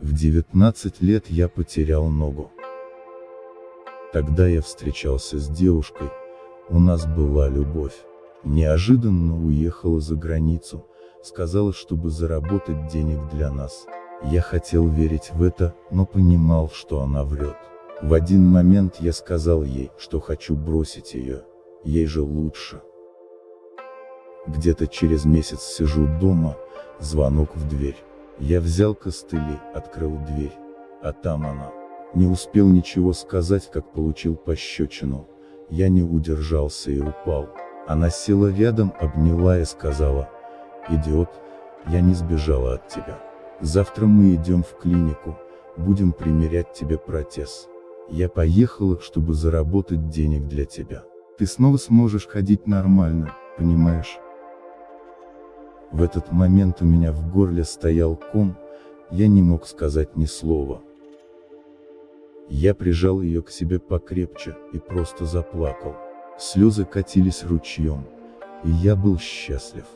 В 19 лет я потерял ногу. Тогда я встречался с девушкой, у нас была любовь. Неожиданно уехала за границу, сказала, чтобы заработать денег для нас. Я хотел верить в это, но понимал, что она врет. В один момент я сказал ей, что хочу бросить ее, ей же лучше. Где-то через месяц сижу дома, звонок в дверь. Я взял костыли, открыл дверь, а там она. Не успел ничего сказать, как получил пощечину. Я не удержался и упал. Она села рядом, обняла и сказала, «Идиот, я не сбежала от тебя. Завтра мы идем в клинику, будем примерять тебе протез. Я поехала, чтобы заработать денег для тебя. Ты снова сможешь ходить нормально, понимаешь?» В этот момент у меня в горле стоял ком, я не мог сказать ни слова. Я прижал ее к себе покрепче, и просто заплакал. Слезы катились ручьем, и я был счастлив.